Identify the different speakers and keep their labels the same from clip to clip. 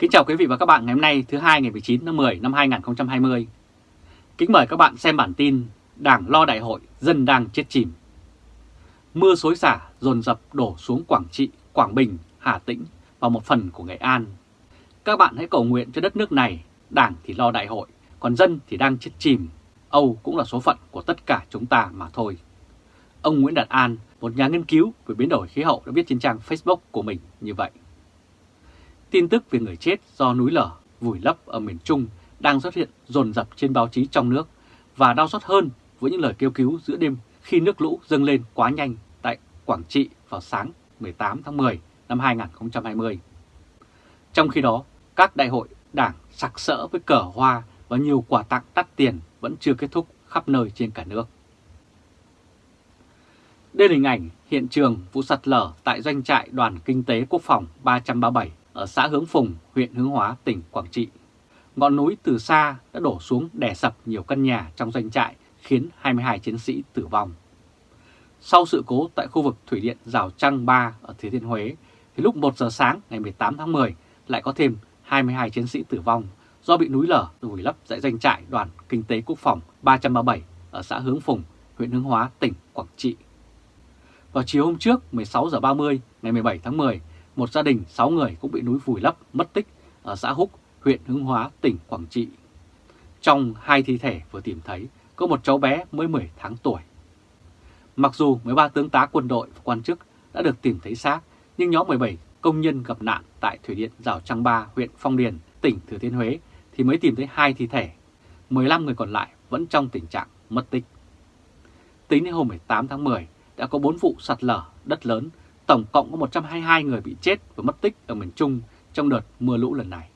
Speaker 1: Kính chào quý vị và các bạn ngày hôm nay thứ hai ngày 19 tháng 10 năm 2020. Kính mời các bạn xem bản tin Đảng lo đại hội, dân đang chết chìm. Mưa xối xả dồn dập đổ xuống Quảng Trị, Quảng Bình, Hà Tĩnh và một phần của Nghệ An. Các bạn hãy cầu nguyện cho đất nước này, Đảng thì lo đại hội, còn dân thì đang chết chìm. Âu cũng là số phận của tất cả chúng ta mà thôi. Ông Nguyễn Đạt An, một nhà nghiên cứu về biến đổi khí hậu đã viết trên trang Facebook của mình như vậy. Tin tức về người chết do núi lở vùi lấp ở miền Trung đang xuất hiện dồn dập trên báo chí trong nước và đau xót hơn với những lời kêu cứu giữa đêm khi nước lũ dâng lên quá nhanh tại Quảng Trị vào sáng 18 tháng 10 năm 2020. Trong khi đó, các đại hội đảng sặc sỡ với cờ hoa và nhiều quà tặng đắt tiền vẫn chưa kết thúc khắp nơi trên cả nước. Đây là hình ảnh hiện trường vụ sạt lở tại doanh trại Đoàn Kinh tế Quốc phòng 337 ở xã Hướng Phùng, huyện Hướng Hóa, tỉnh Quảng Trị. Ngọn núi từ xa đã đổ xuống đè sập nhiều căn nhà trong doanh trại khiến 22 chiến sĩ tử vong. Sau sự cố tại khu vực Thủy điện Rào Trăng 3 ở Thừa Thiên Huế, thì lúc 1 giờ sáng ngày 18 tháng 10 lại có thêm 22 chiến sĩ tử vong do bị núi lở vùi lấp tại doanh trại đoàn Kinh tế Quốc phòng 337 ở xã Hướng Phùng, huyện Hướng Hóa, tỉnh Quảng Trị. Vào chiều hôm trước 16 giờ 30 ngày 17 tháng 10, một gia đình 6 người cũng bị núi vùi lấp mất tích ở xã Húc, huyện Hưng Hóa, tỉnh Quảng Trị. Trong hai thi thể vừa tìm thấy có một cháu bé mới 10 tháng tuổi. Mặc dù 13 tướng tá quân đội và quan chức đã được tìm thấy xác, nhưng nhóm 17 công nhân gặp nạn tại Thủy điện Rào Trăng Ba, huyện Phong Điền, tỉnh Thừa Thiên Huế thì mới tìm thấy hai thi thể. 15 người còn lại vẫn trong tình trạng mất tích. Tính đến hôm 18 tháng 10 đã có 4 vụ sạt lở đất lớn tổng cộng có 122 người bị chết và mất tích ở miền Trung trong đợt mưa lũ lần này.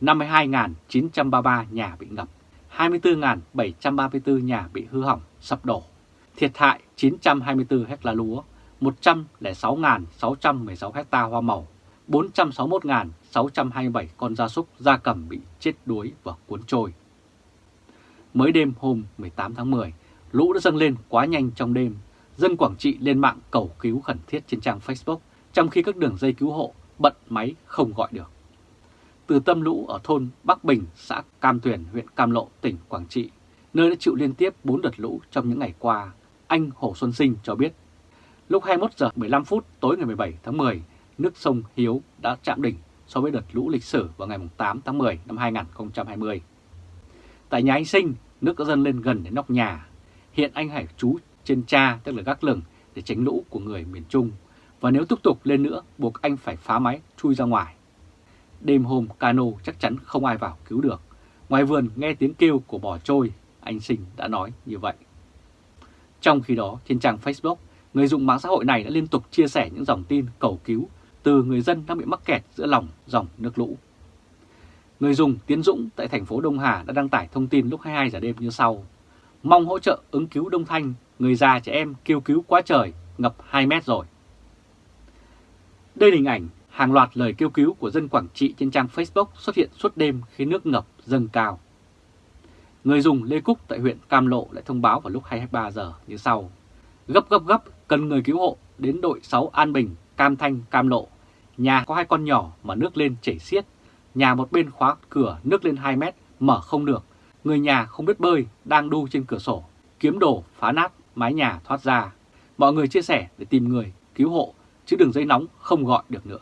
Speaker 1: 52.933 nhà bị ngập, 24.734 nhà bị hư hỏng, sập đổ, thiệt hại 924 hecta lúa, 106.616 hecta hoa màu, 461.627 con gia súc, gia cầm bị chết đuối và cuốn trôi. Mới đêm hôm 18 tháng 10, lũ đã dâng lên quá nhanh trong đêm dân Quảng Trị lên mạng cầu cứu khẩn thiết trên trang Facebook, trong khi các đường dây cứu hộ bận máy không gọi được. Từ tâm lũ ở thôn Bắc Bình, xã Cam Tuyền, huyện Cam Lộ, tỉnh Quảng Trị, nơi đã chịu liên tiếp 4 đợt lũ trong những ngày qua, anh Hồ Xuân Sinh cho biết, lúc 21 giờ 15 phút tối ngày 17 tháng 10, nước sông Hiếu đã chạm đỉnh so với đợt lũ lịch sử vào ngày 8 tháng 10 năm 2020. Tại nhà anh Sinh, nước đã dâng lên gần đến nóc nhà. Hiện anh Hải trú trên cha tức là gác lửng để tránh lũ của người miền Trung. Và nếu tiếp tục lên nữa buộc anh phải phá máy chui ra ngoài. Đêm hôm cano chắc chắn không ai vào cứu được. Ngoài vườn nghe tiếng kêu của bò trôi, anh Sinh đã nói như vậy. Trong khi đó trên trang Facebook, người dùng mạng xã hội này đã liên tục chia sẻ những dòng tin cầu cứu từ người dân đang bị mắc kẹt giữa lòng dòng nước lũ. Người dùng Tiến Dũng tại thành phố Đông Hà đã đăng tải thông tin lúc 22 giờ đêm như sau. Mong hỗ trợ ứng cứu Đông Thanh người già trẻ em kêu cứu quá trời, ngập 2 mét rồi. Đây là hình ảnh hàng loạt lời kêu cứu của dân Quảng Trị trên trang Facebook xuất hiện suốt đêm khi nước ngập dâng cao. Người dùng Lê Cúc tại huyện Cam Lộ lại thông báo vào lúc 23 giờ như sau. Gấp gấp gấp, cần người cứu hộ đến đội 6 An Bình, Cam Thanh, Cam Lộ. Nhà có hai con nhỏ mà nước lên chảy xiết. Nhà một bên khóa cửa nước lên 2 mét, mở không được. Người nhà không biết bơi, đang đu trên cửa sổ, kiếm đồ phá nát mái nhà thoát ra. Mọi người chia sẻ để tìm người cứu hộ, chứ đường dây nóng không gọi được nữa.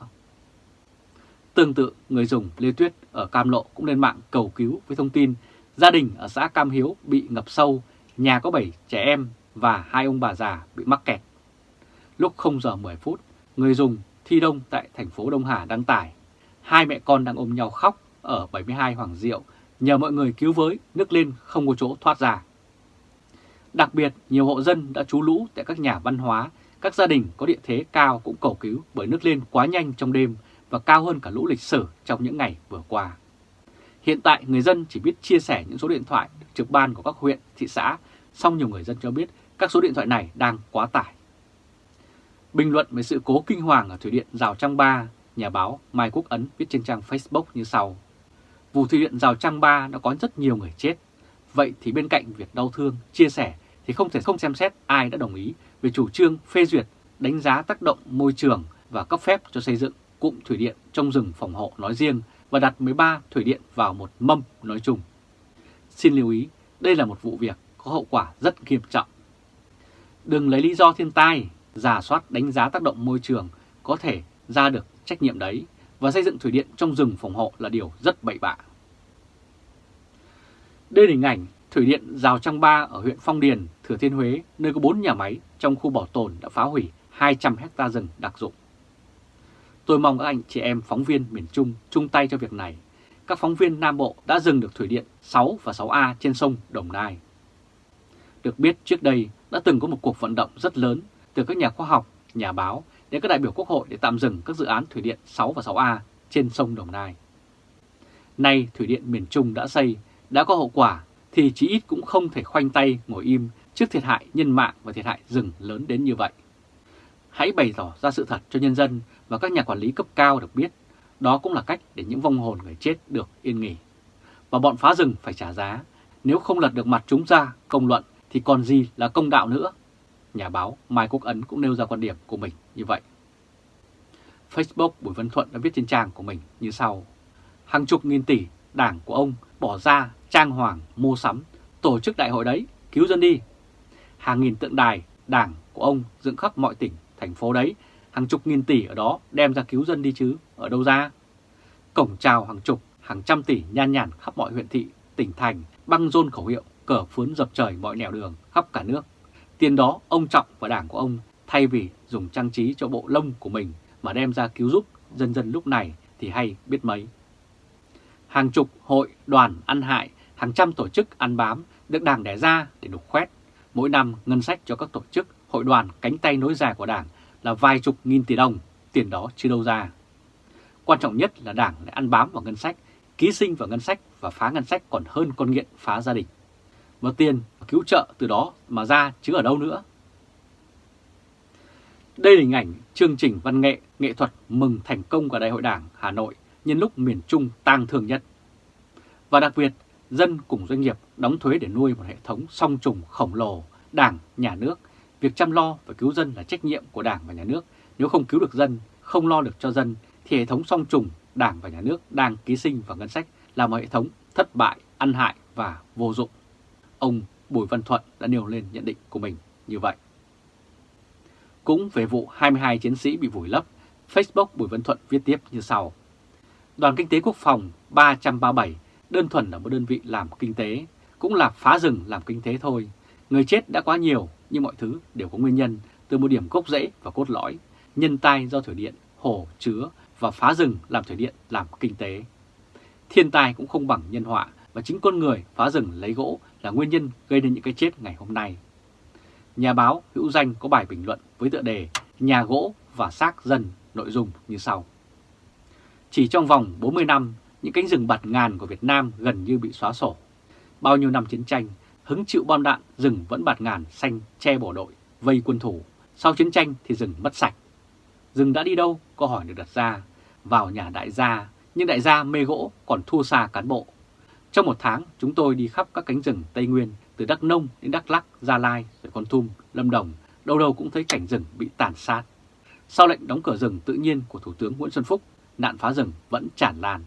Speaker 1: Tương tự, người dùng Lê Tuyết ở Cam Lộ cũng lên mạng cầu cứu với thông tin gia đình ở xã Cam Hiếu bị ngập sâu, nhà có 7 trẻ em và hai ông bà già bị mắc kẹt. Lúc 0 giờ 10 phút, người dùng Thi Đông tại thành phố Đông Hà đăng tải, hai mẹ con đang ôm nhau khóc ở 72 Hoàng Diệu, nhờ mọi người cứu với, nước lên không có chỗ thoát ra. Đặc biệt, nhiều hộ dân đã trú lũ tại các nhà văn hóa, các gia đình có địa thế cao cũng cầu cứu bởi nước lên quá nhanh trong đêm và cao hơn cả lũ lịch sử trong những ngày vừa qua. Hiện tại, người dân chỉ biết chia sẻ những số điện thoại trực ban của các huyện, thị xã, song nhiều người dân cho biết các số điện thoại này đang quá tải. Bình luận về sự cố kinh hoàng ở Thủy điện Rào Trăng Ba, nhà báo Mai Quốc Ấn viết trên trang Facebook như sau. Vụ Thủy điện Rào Trăng Ba đã có rất nhiều người chết. Vậy thì bên cạnh việc đau thương, chia sẻ thì không thể không xem xét ai đã đồng ý về chủ trương phê duyệt đánh giá tác động môi trường và cấp phép cho xây dựng cụm thủy điện trong rừng phòng hộ nói riêng và đặt 13 thủy điện vào một mâm nói chung. Xin lưu ý, đây là một vụ việc có hậu quả rất nghiêm trọng. Đừng lấy lý do thiên tai, giả soát đánh giá tác động môi trường có thể ra được trách nhiệm đấy và xây dựng thủy điện trong rừng phòng hộ là điều rất bậy bạ. Đây là hình ảnh Thủy điện Rào Trăng Ba ở huyện Phong Điền, Thừa Thiên Huế, nơi có 4 nhà máy trong khu bảo tồn đã phá hủy 200 hecta rừng đặc dụng. Tôi mong các anh chị em phóng viên miền Trung chung tay cho việc này. Các phóng viên Nam Bộ đã dừng được thủy điện 6 và 6A trên sông Đồng Nai. Được biết trước đây đã từng có một cuộc vận động rất lớn từ các nhà khoa học, nhà báo đến các đại biểu quốc hội để tạm dừng các dự án thủy điện 6 và 6A trên sông Đồng Nai. Nay thủy điện miền Trung đã xây, đã có hậu quả thì chí ít cũng không thể khoanh tay ngồi im trước thiệt hại nhân mạng và thiệt hại rừng lớn đến như vậy. Hãy bày tỏ ra sự thật cho nhân dân và các nhà quản lý cấp cao được biết. Đó cũng là cách để những vong hồn người chết được yên nghỉ. Và bọn phá rừng phải trả giá. Nếu không lật được mặt chúng ra công luận thì còn gì là công đạo nữa. Nhà báo Mai Quốc Ấn cũng nêu ra quan điểm của mình như vậy. Facebook Bùi Văn Thuận đã viết trên trang của mình như sau. Hàng chục nghìn tỷ đảng của ông bỏ ra trang hoàng mua sắm, tổ chức đại hội đấy, cứu dân đi. Hàng nghìn tượng đài, đảng của ông dựng khắp mọi tỉnh, thành phố đấy, hàng chục nghìn tỷ ở đó đem ra cứu dân đi chứ, ở đâu ra? Cổng chào hàng chục, hàng trăm tỷ nhan nhản khắp mọi huyện thị, tỉnh thành, băng rôn khẩu hiệu, cờ phướn dập trời mọi nẻo đường khắp cả nước. Tiền đó ông Trọng và đảng của ông thay vì dùng trang trí cho bộ lông của mình mà đem ra cứu giúp dân dân lúc này thì hay biết mấy. Hàng chục hội, đoàn ăn hại hàng trăm tổ chức ăn bám được Đảng đẻ ra để đục khoét. Mỗi năm ngân sách cho các tổ chức, hội đoàn cánh tay nối dài của Đảng là vài chục nghìn tỷ đồng, tiền đó chưa đâu ra. Quan trọng nhất là Đảng lại ăn bám vào ngân sách, ký sinh vào ngân sách và phá ngân sách còn hơn con nghiện phá gia đình. Và tiền cứu trợ từ đó mà ra chứ ở đâu nữa. Đây là hình ảnh chương trình văn nghệ, nghệ thuật mừng thành công của Đại hội Đảng Hà Nội nhân lúc miền Trung tang thương nhất. Và đặc biệt dân cùng doanh nghiệp đóng thuế để nuôi một hệ thống song trùng khổng lồ, đảng, nhà nước. Việc chăm lo và cứu dân là trách nhiệm của đảng và nhà nước. Nếu không cứu được dân, không lo được cho dân, thì hệ thống song trùng, đảng và nhà nước đang ký sinh vào ngân sách là một hệ thống thất bại, ăn hại và vô dụng. Ông Bùi Văn Thuận đã nêu lên nhận định của mình như vậy. Cũng về vụ 22 chiến sĩ bị vùi lấp, Facebook Bùi Văn Thuận viết tiếp như sau. Đoàn Kinh tế Quốc phòng 337 đơn thuần là một đơn vị làm kinh tế, cũng là phá rừng làm kinh tế thôi. Người chết đã quá nhiều, nhưng mọi thứ đều có nguyên nhân từ một điểm gốc rễ và cốt lõi, nhân tai do thủy điện, hồ, chứa và phá rừng làm thủy điện làm kinh tế. Thiên tai cũng không bằng nhân họa và chính con người phá rừng lấy gỗ là nguyên nhân gây nên những cái chết ngày hôm nay. Nhà báo hữu danh có bài bình luận với tựa đề Nhà gỗ và xác dân nội dung như sau. Chỉ trong vòng 40 năm, những cánh rừng bạt ngàn của Việt Nam gần như bị xóa sổ. Bao nhiêu năm chiến tranh, hứng chịu bom đạn, rừng vẫn bạt ngàn xanh che bộ đội, vây quân thủ. Sau chiến tranh thì rừng mất sạch. Rừng đã đi đâu? Câu hỏi được đặt ra. Vào nhà đại gia, nhưng đại gia mê gỗ còn thua xa cán bộ. Trong một tháng, chúng tôi đi khắp các cánh rừng Tây Nguyên, từ Đắk Nông đến Đắk Lắc, Gia Lai, rồi Con thum Lâm Đồng, đâu đâu cũng thấy cảnh rừng bị tàn sát. Sau lệnh đóng cửa rừng tự nhiên của Thủ tướng Nguyễn Xuân Phúc, nạn phá rừng vẫn tràn lan.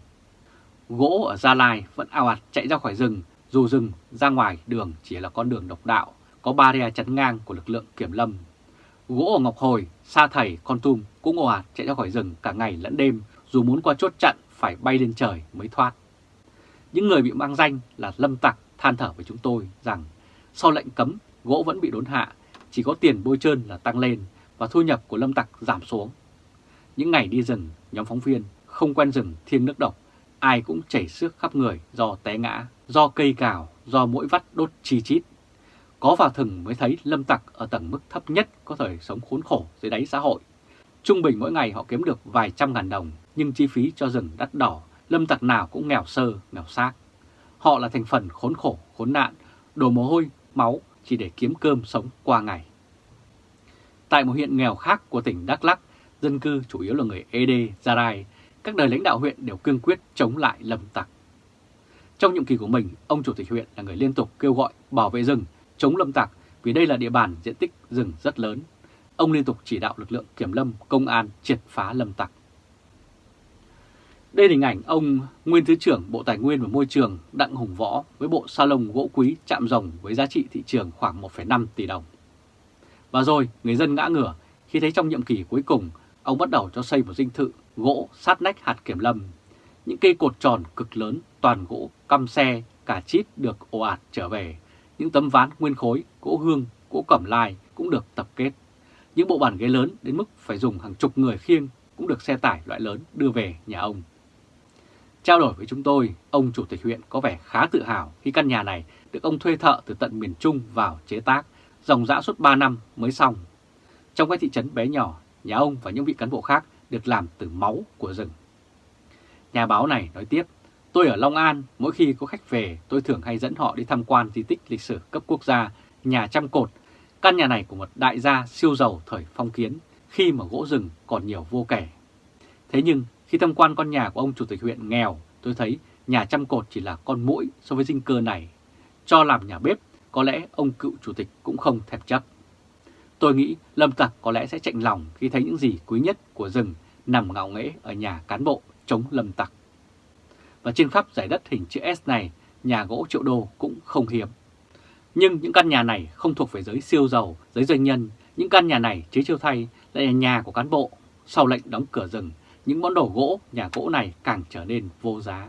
Speaker 1: Gỗ ở Gia Lai vẫn ao ạt chạy ra khỏi rừng, dù rừng ra ngoài đường chỉ là con đường độc đạo, có barrier chắn ngang của lực lượng kiểm lâm. Gỗ ở Ngọc Hồi, Sa Thầy, Con Tum cũng ồ ạt chạy ra khỏi rừng cả ngày lẫn đêm, dù muốn qua chốt chặn phải bay lên trời mới thoát. Những người bị mang danh là lâm tặc than thở với chúng tôi rằng sau lệnh cấm, gỗ vẫn bị đốn hạ, chỉ có tiền bôi trơn là tăng lên và thu nhập của lâm tặc giảm xuống. Những ngày đi rừng, nhóm phóng viên không quen rừng thiên nước độc ai cũng chảy xước khắp người do té ngã, do cây cào, do mũi vắt đốt chi chít. Có vào thừng mới thấy lâm tặc ở tầng mức thấp nhất có thời sống khốn khổ dưới đáy xã hội. Trung bình mỗi ngày họ kiếm được vài trăm ngàn đồng, nhưng chi phí cho rừng đắt đỏ, lâm tặc nào cũng nghèo sơ, nghèo xác. Họ là thành phần khốn khổ, khốn nạn, đổ mồ hôi, máu chỉ để kiếm cơm sống qua ngày. Tại một huyện nghèo khác của tỉnh Đắk Lắk, dân cư chủ yếu là người Ede, Gia Rai, các đời lãnh đạo huyện đều cương quyết chống lại lâm tặc. Trong nhiệm kỳ của mình, ông chủ tịch huyện là người liên tục kêu gọi bảo vệ rừng, chống lâm tặc vì đây là địa bàn diện tích rừng rất lớn. Ông liên tục chỉ đạo lực lượng kiểm lâm, công an triệt phá lâm tặc. Đây là hình ảnh ông Nguyên Thứ trưởng Bộ Tài nguyên và Môi trường Đặng Hùng Võ với bộ salon gỗ quý chạm rồng với giá trị thị trường khoảng 1,5 tỷ đồng. Và rồi người dân ngã ngửa khi thấy trong nhiệm kỳ cuối cùng ông bắt đầu cho xây một dinh thự gỗ sát nách hạt kiểm lâm. Những cây cột tròn cực lớn toàn gỗ căm xe cả chít được ồ ạt trở về. Những tấm ván nguyên khối, gỗ hương, gỗ cẩm lai cũng được tập kết. Những bộ bàn ghế lớn đến mức phải dùng hàng chục người khiêng cũng được xe tải loại lớn đưa về nhà ông. Trao đổi với chúng tôi, ông chủ tịch huyện có vẻ khá tự hào khi căn nhà này được ông thuê thợ từ tận miền Trung vào chế tác, dòng dã suốt 3 năm mới xong. Trong cái thị trấn bé nhỏ, nhà ông và những vị cán bộ khác được làm từ máu của rừng. Nhà báo này nói tiếp, tôi ở Long An, mỗi khi có khách về tôi thường hay dẫn họ đi tham quan di tích lịch sử cấp quốc gia, nhà trăm cột. Căn nhà này của một đại gia siêu giàu thời phong kiến, khi mà gỗ rừng còn nhiều vô kể. Thế nhưng khi tham quan con nhà của ông chủ tịch huyện nghèo, tôi thấy nhà trăm cột chỉ là con mũi so với dinh cơ này. Cho làm nhà bếp, có lẽ ông cựu chủ tịch cũng không thèm chấp. Tôi nghĩ Lâm Tặc có lẽ sẽ chạnh lòng khi thấy những gì quý nhất của rừng nằm ngạo nghễ ở nhà cán bộ chống Lâm Tặc. Và trên khắp giải đất hình chữ S này, nhà gỗ triệu đô cũng không hiếm. Nhưng những căn nhà này không thuộc về giới siêu giàu, giới doanh nhân. Những căn nhà này chế chiêu thay lại là nhà của cán bộ. Sau lệnh đóng cửa rừng, những món đồ gỗ, nhà gỗ này càng trở nên vô giá.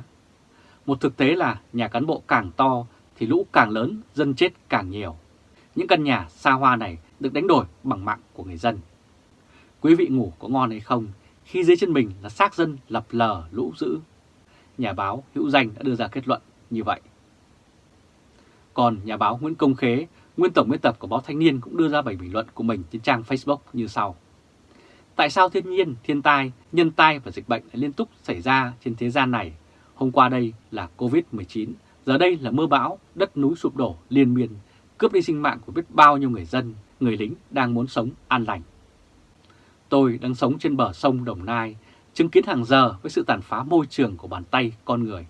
Speaker 1: Một thực tế là nhà cán bộ càng to thì lũ càng lớn, dân chết càng nhiều. Những căn nhà xa hoa này được đánh đổi bằng mạng của người dân. Quý vị ngủ có ngon hay không khi dưới chân mình là xác dân lập lờ lũ dữ? Nhà báo hữu danh đã đưa ra kết luận như vậy. Còn nhà báo Nguyễn Công Khế, nguyên tổng biên tập của báo Thanh niên cũng đưa ra bài bình luận của mình trên trang Facebook như sau. Tại sao thiên nhiên, thiên tai, nhân tai và dịch bệnh lại liên tục xảy ra trên thế gian này? Hôm qua đây là Covid-19, giờ đây là mưa bão, đất núi sụp đổ liên miên, cướp đi sinh mạng của biết bao nhiêu người dân, người lính đang muốn sống an lành. Tôi đang sống trên bờ sông Đồng Nai, chứng kiến hàng giờ với sự tàn phá môi trường của bàn tay con người.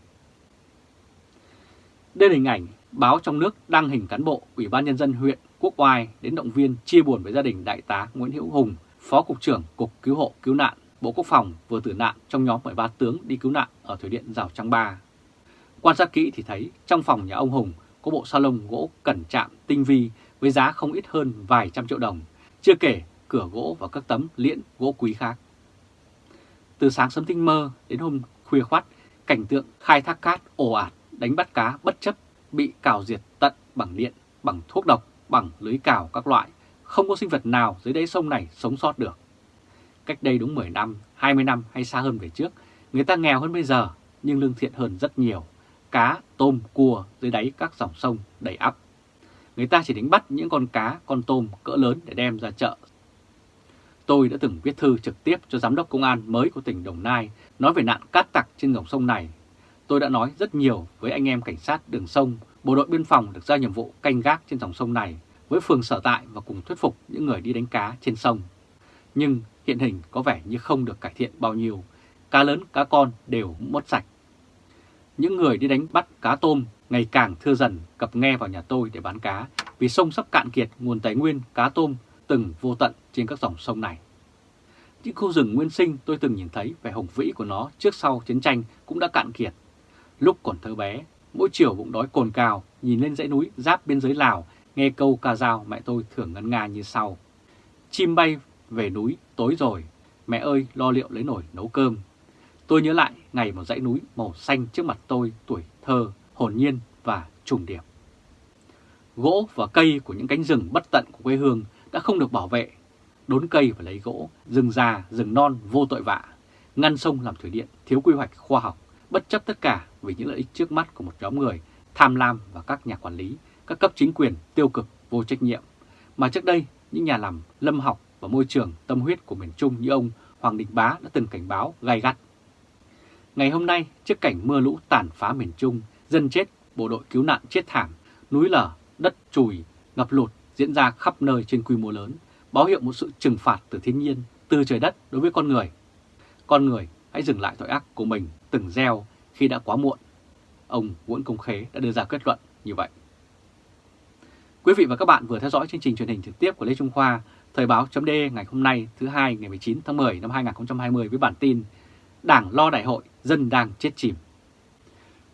Speaker 1: Đây là hình ảnh báo trong nước đăng hình cán bộ Ủy ban Nhân dân huyện Quốc Oai đến động viên chia buồn với gia đình Đại tá Nguyễn Hữu Hùng, Phó Cục trưởng Cục Cứu hộ Cứu nạn Bộ Quốc phòng vừa tử nạn trong nhóm 13 tướng đi cứu nạn ở Thủy điện Rào Trăng Ba. Quan sát kỹ thì thấy trong phòng nhà ông Hùng có bộ salon gỗ cẩn chạm tinh vi với giá không ít hơn vài trăm triệu đồng, chưa kể cửa gỗ và các tấm liễn gỗ quý khác. Từ sáng sớm tinh mơ đến hôm khuya khoát, cảnh tượng khai thác cát ồ ạt, đánh bắt cá bất chấp bị cào diệt tận bằng điện, bằng thuốc độc, bằng lưới cào các loại, không có sinh vật nào dưới đáy sông này sống sót được. Cách đây đúng 10 năm, 20 năm hay xa hơn về trước, người ta nghèo hơn bây giờ nhưng lương thiện hơn rất nhiều. Cá, tôm, cua dưới đáy các dòng sông đầy ắp. Người ta chỉ đánh bắt những con cá, con tôm cỡ lớn để đem ra chợ. Tôi đã từng viết thư trực tiếp cho Giám đốc Công an mới của tỉnh Đồng Nai nói về nạn cát tặc trên dòng sông này. Tôi đã nói rất nhiều với anh em cảnh sát đường sông, bộ đội biên phòng được giao nhiệm vụ canh gác trên dòng sông này với phường sở tại và cùng thuyết phục những người đi đánh cá trên sông. Nhưng hiện hình có vẻ như không được cải thiện bao nhiêu, cá lớn cá con đều mất sạch. Những người đi đánh bắt cá tôm ngày càng thưa dần cập nghe vào nhà tôi để bán cá vì sông sắp cạn kiệt nguồn tài nguyên cá tôm từng vô tận trên các dòng sông này. Những khu rừng nguyên sinh tôi từng nhìn thấy vẻ hùng vĩ của nó trước sau chiến tranh cũng đã cạn kiệt. Lúc còn thơ bé, mỗi chiều bụng đói cồn cào nhìn lên dãy núi giáp biên giới Lào nghe câu ca dao mẹ tôi thường ngân nga như sau. Chim bay về núi tối rồi, mẹ ơi lo liệu lấy nồi nấu cơm. Tôi nhớ lại ngày một dãy núi màu xanh trước mặt tôi tuổi thơ, hồn nhiên và trùng điệp. Gỗ và cây của những cánh rừng bất tận của quê hương đã không được bảo vệ. Đốn cây và lấy gỗ, rừng già, rừng non vô tội vạ, ngăn sông làm thủy điện, thiếu quy hoạch khoa học, bất chấp tất cả vì những lợi ích trước mắt của một nhóm người tham lam và các nhà quản lý, các cấp chính quyền tiêu cực, vô trách nhiệm. Mà trước đây, những nhà làm lâm học và môi trường tâm huyết của miền Trung như ông Hoàng Đình Bá đã từng cảnh báo gay gắt. Ngày hôm nay, trước cảnh mưa lũ tàn phá miền Trung, dân chết, bộ đội cứu nạn chết thảm, núi lở, đất chùi, ngập lụt diễn ra khắp nơi trên quy mô lớn, báo hiệu một sự trừng phạt từ thiên nhiên, từ trời đất đối với con người. Con người hãy dừng lại tội ác của mình từng gieo khi đã quá muộn. Ông Nguyễn Công Khế đã đưa ra kết luận như vậy. Quý vị và các bạn vừa theo dõi chương trình truyền hình trực tiếp của Lê Trung Khoa, Thời báo .d ngày hôm nay thứ hai ngày 19 tháng 10 năm 2020 với bản tin Đảng lo đại hội, dân đang chết chìm.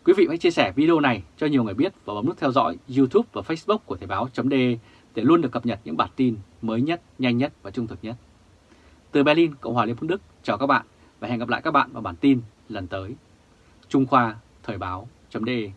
Speaker 1: Quý vị hãy chia sẻ video này cho nhiều người biết và bấm nút theo dõi YouTube và Facebook của Thời báo.de để luôn được cập nhật những bản tin mới nhất, nhanh nhất và trung thực nhất. Từ Berlin, Cộng hòa Liên bang Đức, chào các bạn và hẹn gặp lại các bạn vào bản tin lần tới. Trung Khoa Thời báo.de